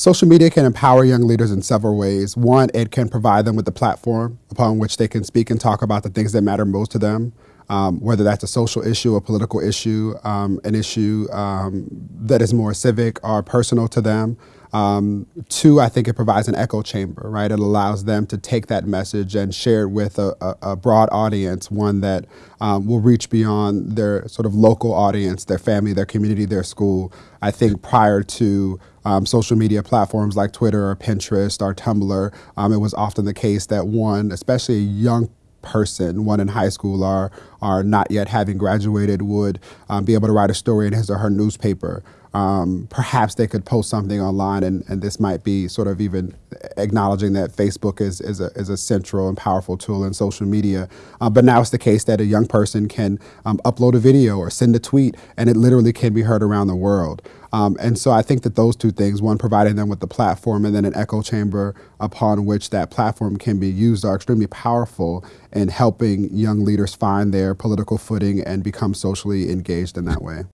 Social media can empower young leaders in several ways. One, it can provide them with a platform upon which they can speak and talk about the things that matter most to them, um, whether that's a social issue, a political issue, um, an issue um, that is more civic or personal to them. Um, two, I think it provides an echo chamber, right? It allows them to take that message and share it with a, a, a broad audience, one that um, will reach beyond their sort of local audience, their family, their community, their school. I think prior to um, social media platforms like Twitter or Pinterest or Tumblr, um, it was often the case that one, especially a young person, one in high school or, or not yet having graduated, would um, be able to write a story in his or her newspaper. Um, perhaps they could post something online, and, and this might be sort of even acknowledging that Facebook is, is, a, is a central and powerful tool in social media. Uh, but now it's the case that a young person can um, upload a video or send a tweet, and it literally can be heard around the world. Um, and so I think that those two things, one providing them with the platform and then an echo chamber upon which that platform can be used are extremely powerful in helping young leaders find their political footing and become socially engaged in that way.